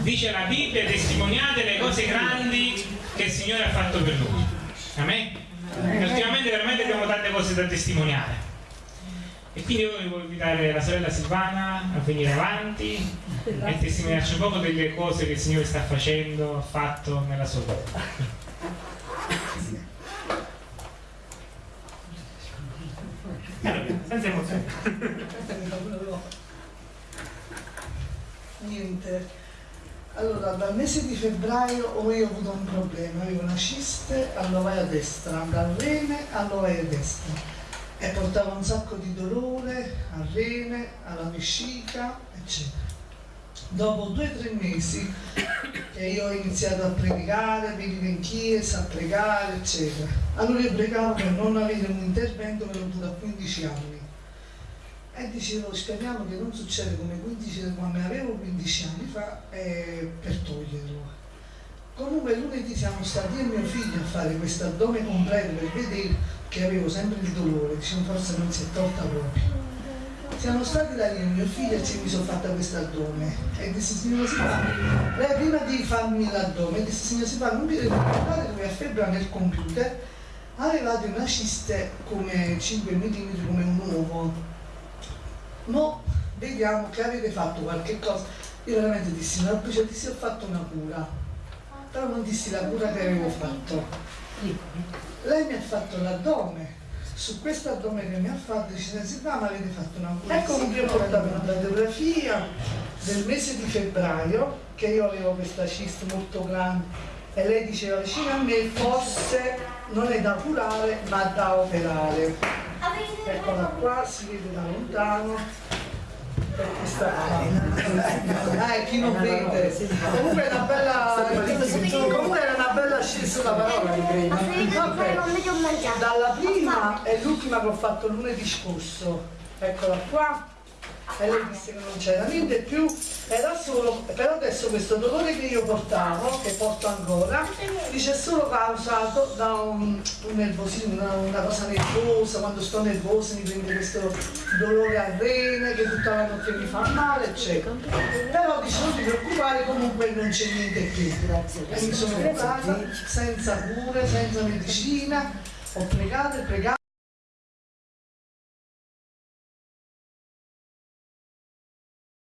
Dice la Bibbia, testimoniate le cose grandi che il Signore ha fatto per noi. Amen? Ultimamente veramente abbiamo tante cose da testimoniare. E quindi io volevo invitare la sorella Silvana a venire avanti e testimoniarci un po' delle cose che il Signore sta facendo, ha fatto nella sua vita. senza emozione. Niente. Allora, dal mese di febbraio ho avuto un problema, avevo una ciste all'ovaia destra, dal rene all'ovaia destra e portava un sacco di dolore al rene, alla vescica, eccetera. Dopo due o tre mesi che io ho iniziato a predicare, venivo in chiesa a pregare, eccetera. Allora io pregavo per non avere un intervento che l'ho avuto a 15 anni e dicevo speriamo che non succeda come 15, quando avevo 15 anni fa eh, per toglierlo. Comunque lunedì siamo stati io e mio figlio a fare questo addome completo per vedere che avevo sempre il dolore diciamo forse non si è tolta proprio. Siamo stati da lì e mio figlio e ci mi sono fatta questo addome. E disse signora Silvana lei prima di farmi l'addome disse signora Silvana non mi deve ricordare che a febbraio nel computer. Avevate una ciste come 5 mm come un vediamo che avete fatto qualche cosa. Io veramente dissi una cioè, dissi ho fatto una cura. Però non dissi la cura che avevo fatto. Lei mi ha fatto l'addome. Su questo addome che mi ha fatto dice Silvana ma avete fatto una cura ecco che io portavo una radiografia del mese di febbraio che io avevo questa cista molto grande. E lei diceva vicino a me forse non è da curare ma da operare. Eccola qua si vede da lontano eh, chi non vede. Comunque è una bella comunque era una bella scelta la parola di crema dalla prima e l'ultima che ho fatto lunedì scorso. Eccola qua e lei disse che non c'era niente più era solo però adesso questo dolore che io portavo che porto ancora dice solo causato da un, un nervosismo una, una, cosa nervosa quando sto nervosa mi prende questo dolore al rene che tutta la notte mi fa male eccetera. Però dice non ti preoccupare comunque non c'è niente più e mi sono curata senza cure senza medicina ho pregato e pregato